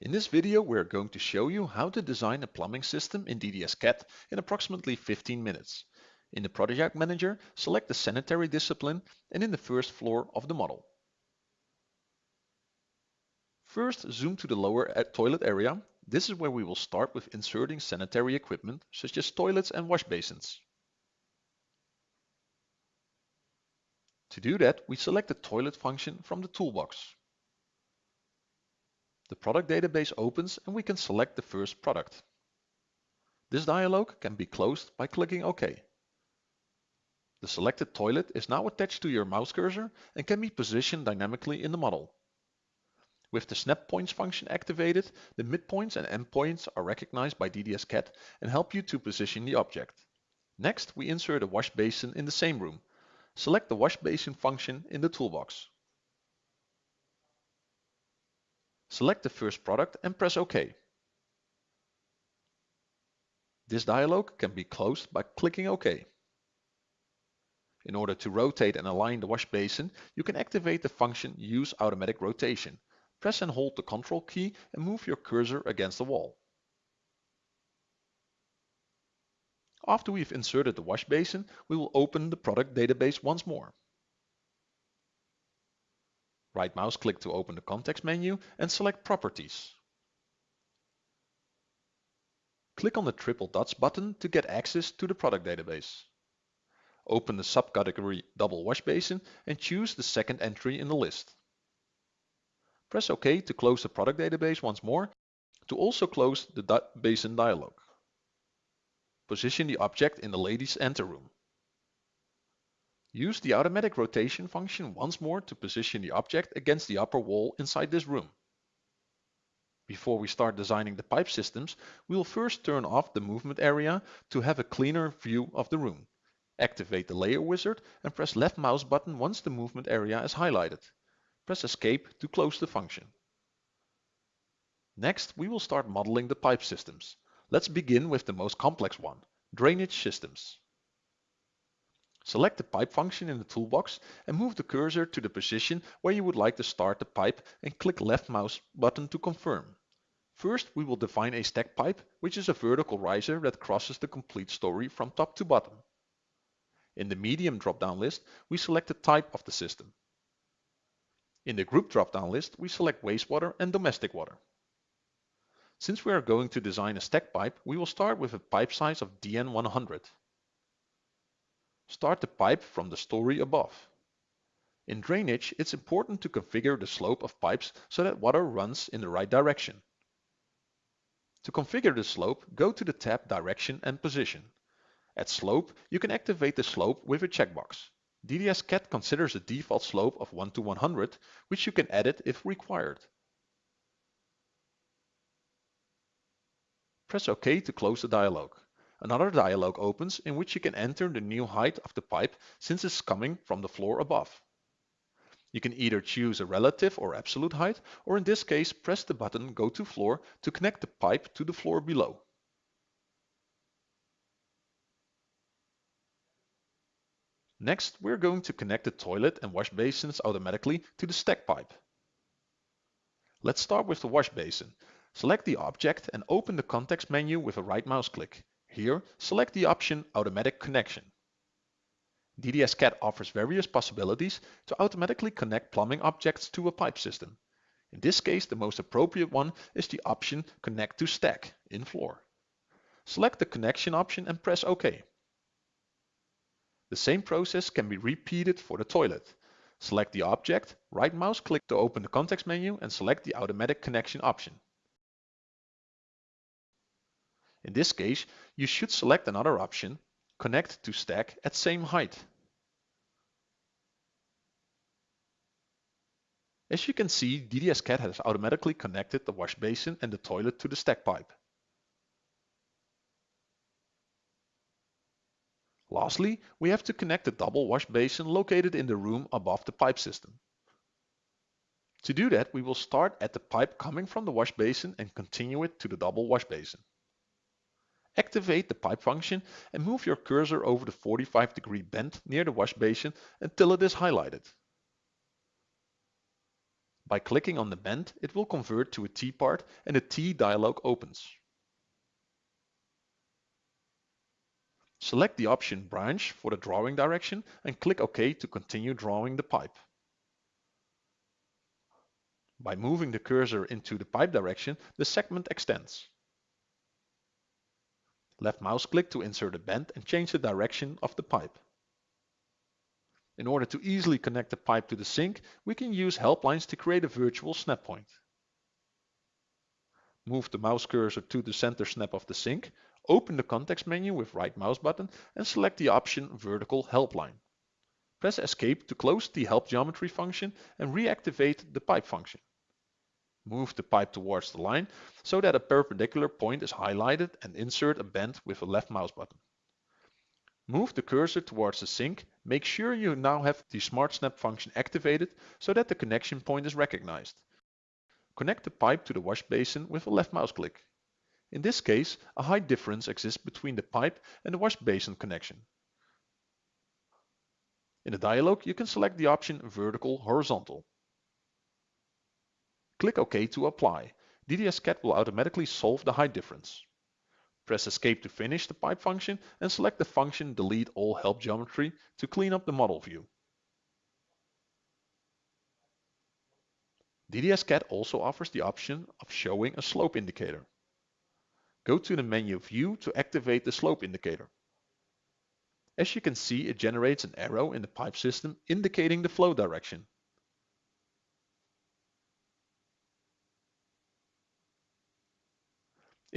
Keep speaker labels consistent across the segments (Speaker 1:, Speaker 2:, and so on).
Speaker 1: In this video we're going to show you how to design a plumbing system in DDS-CAD in approximately 15 minutes. In the Project Manager, select the sanitary discipline and in the first floor of the model. First zoom to the lower uh, toilet area. This is where we will start with inserting sanitary equipment such as toilets and wash basins. To do that, we select the toilet function from the toolbox. The product database opens and we can select the first product. This dialog can be closed by clicking OK. The selected toilet is now attached to your mouse cursor and can be positioned dynamically in the model. With the snap points function activated, the midpoints and endpoints are recognized by DDS-CAD and help you to position the object. Next, we insert a wash basin in the same room select the wash basin function in the toolbox. Select the first product and press OK. This dialog can be closed by clicking OK. In order to rotate and align the wash basin, you can activate the function Use Automatic Rotation. Press and hold the Ctrl key and move your cursor against the wall. After we've inserted the wash basin, we will open the product database once more. Right mouse click to open the context menu and select Properties. Click on the triple dots button to get access to the product database. Open the subcategory Double Wash Basin and choose the second entry in the list. Press OK to close the product database once more to also close the basin dialog. Position the object in the ladies' anteroom. Use the automatic rotation function once more to position the object against the upper wall inside this room. Before we start designing the pipe systems, we will first turn off the movement area to have a cleaner view of the room. Activate the layer wizard and press left mouse button once the movement area is highlighted. Press escape to close the function. Next, we will start modeling the pipe systems. Let's begin with the most complex one, drainage systems. Select the pipe function in the toolbox and move the cursor to the position where you would like to start the pipe and click left mouse button to confirm. First, we will define a stack pipe, which is a vertical riser that crosses the complete story from top to bottom. In the medium drop-down list, we select the type of the system. In the group drop-down list, we select wastewater and domestic water. Since we are going to design a stack pipe, we will start with a pipe size of DN100. Start the pipe from the story above. In drainage, it's important to configure the slope of pipes so that water runs in the right direction. To configure the slope, go to the tab Direction and Position. At Slope, you can activate the slope with a checkbox. DDS-CAD considers a default slope of 1 to 100, which you can edit if required. Press OK to close the dialog. Another dialog opens in which you can enter the new height of the pipe since it's coming from the floor above. You can either choose a relative or absolute height, or in this case press the button Go to Floor to connect the pipe to the floor below. Next, we're going to connect the toilet and wash basins automatically to the stack pipe. Let's start with the wash basin. Select the object and open the context menu with a right mouse click. Here, select the option Automatic Connection. DDS-CAD offers various possibilities to automatically connect plumbing objects to a pipe system. In this case, the most appropriate one is the option Connect to Stack in Floor. Select the connection option and press OK. The same process can be repeated for the toilet. Select the object, right mouse click to open the context menu and select the automatic connection option. In this case, you should select another option, connect to stack at same height. As you can see, DDS-CAD has automatically connected the wash basin and the toilet to the stack pipe. Lastly, we have to connect the double wash basin located in the room above the pipe system. To do that, we will start at the pipe coming from the wash basin and continue it to the double wash basin. Activate the pipe function and move your cursor over the 45 degree bend near the wash basin until it is highlighted. By clicking on the bend, it will convert to a T part and a T dialog opens. Select the option Branch for the drawing direction and click OK to continue drawing the pipe. By moving the cursor into the pipe direction, the segment extends. Left mouse click to insert a bend and change the direction of the pipe. In order to easily connect the pipe to the sink, we can use help lines to create a virtual snap point. Move the mouse cursor to the center snap of the sink, open the context menu with right mouse button and select the option Vertical Help Line. Press Escape to close the Help Geometry function and reactivate the pipe function. Move the pipe towards the line so that a perpendicular point is highlighted and insert a bend with a left mouse button. Move the cursor towards the sink. Make sure you now have the Smart Snap function activated so that the connection point is recognized. Connect the pipe to the wash basin with a left mouse click. In this case, a height difference exists between the pipe and the wash basin connection. In the dialog, you can select the option Vertical Horizontal. Click OK to apply. DDS-CAD will automatically solve the height difference. Press Escape to finish the pipe function and select the function Delete all help geometry to clean up the model view. DDS-CAD also offers the option of showing a slope indicator. Go to the menu View to activate the slope indicator. As you can see, it generates an arrow in the pipe system indicating the flow direction.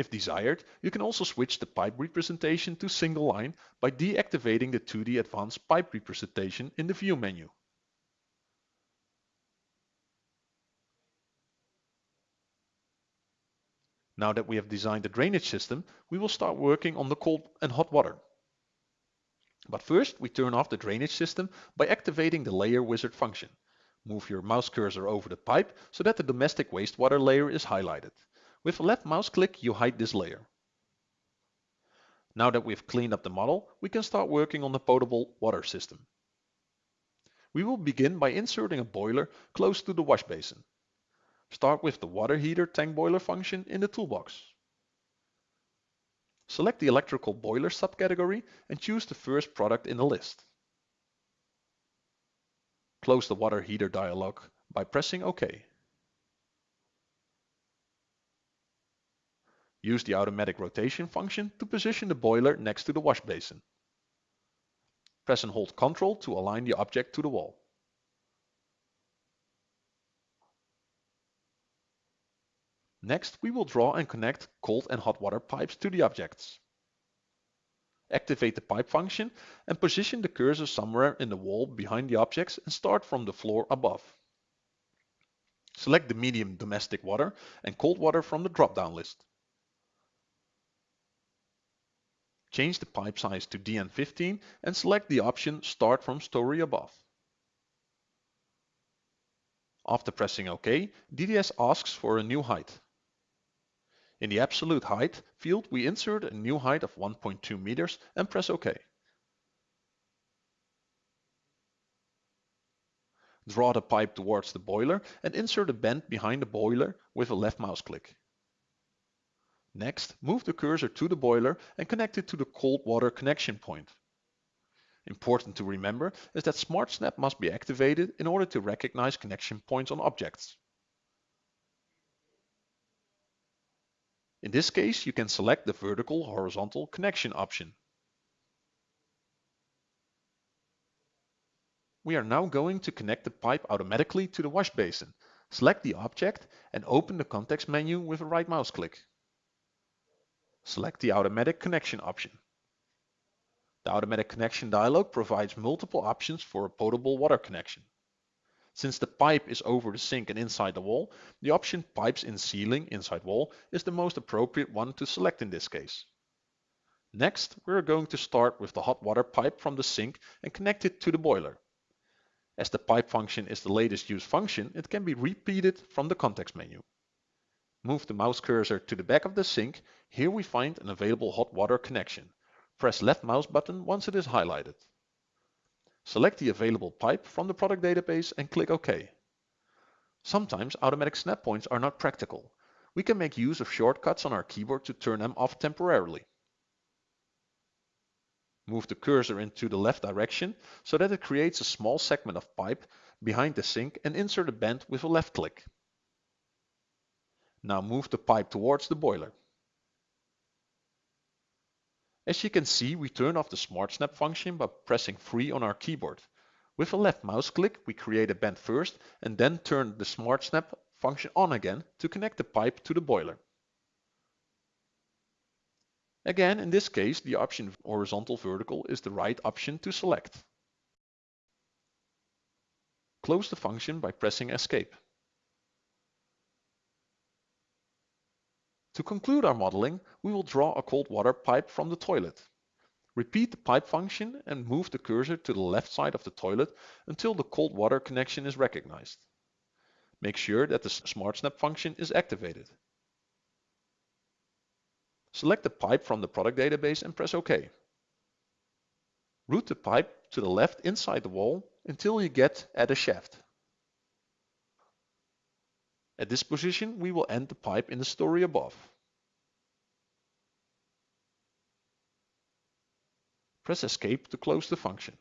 Speaker 1: If desired, you can also switch the pipe representation to single line by deactivating the 2D Advanced Pipe representation in the View menu. Now that we have designed the drainage system, we will start working on the cold and hot water. But first, we turn off the drainage system by activating the Layer Wizard function. Move your mouse cursor over the pipe so that the domestic wastewater layer is highlighted. With a left mouse click, you hide this layer. Now that we've cleaned up the model, we can start working on the potable water system. We will begin by inserting a boiler close to the wash basin. Start with the water heater tank boiler function in the toolbox. Select the electrical boiler subcategory and choose the first product in the list. Close the water heater dialog by pressing OK. Use the automatic rotation function to position the boiler next to the wash basin. Press and hold Ctrl to align the object to the wall. Next, we will draw and connect cold and hot water pipes to the objects. Activate the pipe function and position the cursor somewhere in the wall behind the objects and start from the floor above. Select the medium domestic water and cold water from the drop-down list. Change the pipe size to DN15 and select the option Start from story above. After pressing OK, DDS asks for a new height. In the absolute height field, we insert a new height of 1.2 meters and press OK. Draw the pipe towards the boiler and insert a bend behind the boiler with a left mouse click. Next, move the cursor to the boiler and connect it to the cold water connection point. Important to remember is that Smart Snap must be activated in order to recognize connection points on objects. In this case, you can select the vertical horizontal connection option. We are now going to connect the pipe automatically to the wash basin. Select the object and open the context menu with a right mouse click. Select the Automatic Connection option. The Automatic Connection dialog provides multiple options for a potable water connection. Since the pipe is over the sink and inside the wall, the option Pipes in Ceiling inside wall is the most appropriate one to select in this case. Next, we are going to start with the hot water pipe from the sink and connect it to the boiler. As the pipe function is the latest used function, it can be repeated from the context menu. Move the mouse cursor to the back of the sink. Here we find an available hot water connection. Press left mouse button once it is highlighted. Select the available pipe from the product database and click OK. Sometimes automatic snap points are not practical. We can make use of shortcuts on our keyboard to turn them off temporarily. Move the cursor into the left direction so that it creates a small segment of pipe behind the sink and insert a bend with a left click. Now move the pipe towards the boiler. As you can see, we turn off the Smart Snap function by pressing free on our keyboard. With a left mouse click, we create a bend first and then turn the Smart Snap function on again to connect the pipe to the boiler. Again, in this case, the option horizontal vertical is the right option to select. Close the function by pressing escape. To conclude our modeling, we will draw a cold water pipe from the toilet. Repeat the pipe function and move the cursor to the left side of the toilet until the cold water connection is recognized. Make sure that the Smart Snap function is activated. Select the pipe from the product database and press OK. Route the pipe to the left inside the wall until you get at a shaft. At this position, we will end the pipe in the story above. Press Escape to close the function.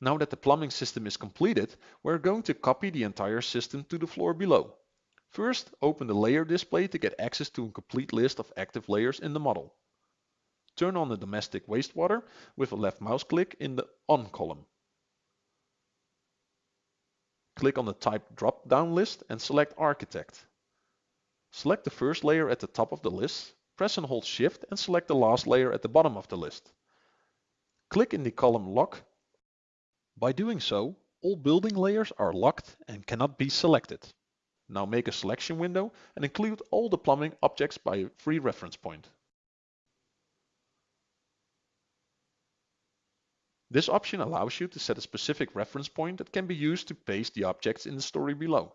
Speaker 1: Now that the plumbing system is completed, we're going to copy the entire system to the floor below. First, open the layer display to get access to a complete list of active layers in the model. Turn on the domestic wastewater with a left mouse click in the On column. Click on the type drop-down list and select Architect. Select the first layer at the top of the list, press and hold Shift and select the last layer at the bottom of the list. Click in the column Lock. By doing so, all building layers are locked and cannot be selected. Now make a selection window and include all the plumbing objects by a free reference point. This option allows you to set a specific reference point that can be used to paste the objects in the story below.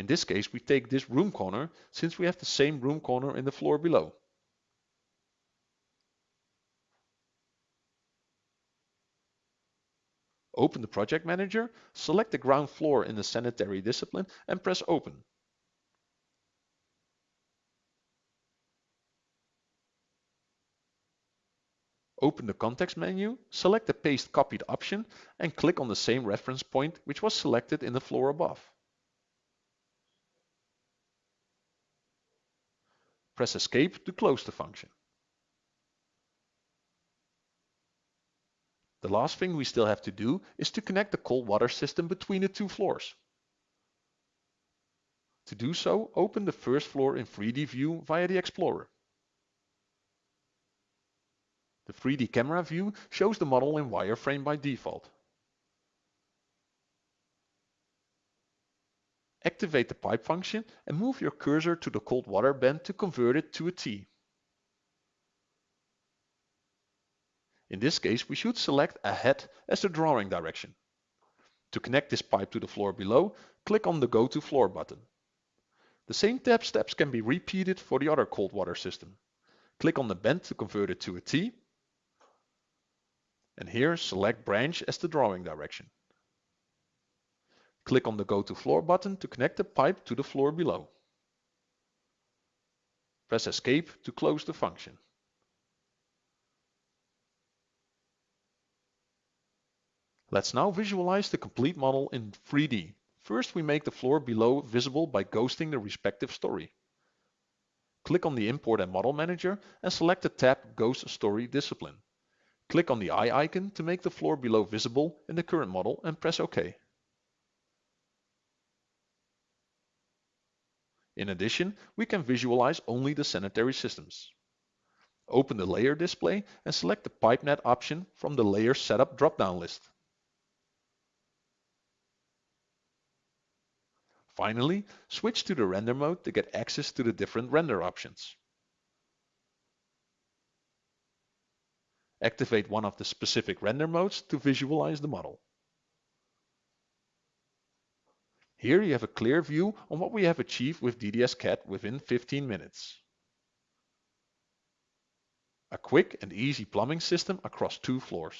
Speaker 1: In this case, we take this room corner since we have the same room corner in the floor below. Open the project manager, select the ground floor in the sanitary discipline and press open. Open the context menu, select the paste copied option and click on the same reference point which was selected in the floor above. Press escape to close the function. The last thing we still have to do is to connect the cold water system between the two floors. To do so, open the first floor in 3D view via the Explorer. The 3D camera view shows the model in wireframe by default. Activate the pipe function and move your cursor to the cold water bend to convert it to a T. In this case, we should select a head as the drawing direction. To connect this pipe to the floor below, click on the Go to Floor button. The same tab steps can be repeated for the other cold water system. Click on the bend to convert it to a T and here select branch as the drawing direction. Click on the Go to Floor button to connect the pipe to the floor below. Press Escape to close the function. Let's now visualize the complete model in 3D. First we make the floor below visible by ghosting the respective story. Click on the Import and Model Manager and select the tab Ghost Story Discipline. Click on the eye icon to make the floor below visible in the current model and press OK. In addition, we can visualize only the sanitary systems. Open the layer display and select the PipeNet option from the Layer Setup drop-down list. Finally, switch to the render mode to get access to the different render options. Activate one of the specific render modes to visualize the model. Here you have a clear view on what we have achieved with DDS CAD within 15 minutes. A quick and easy plumbing system across two floors.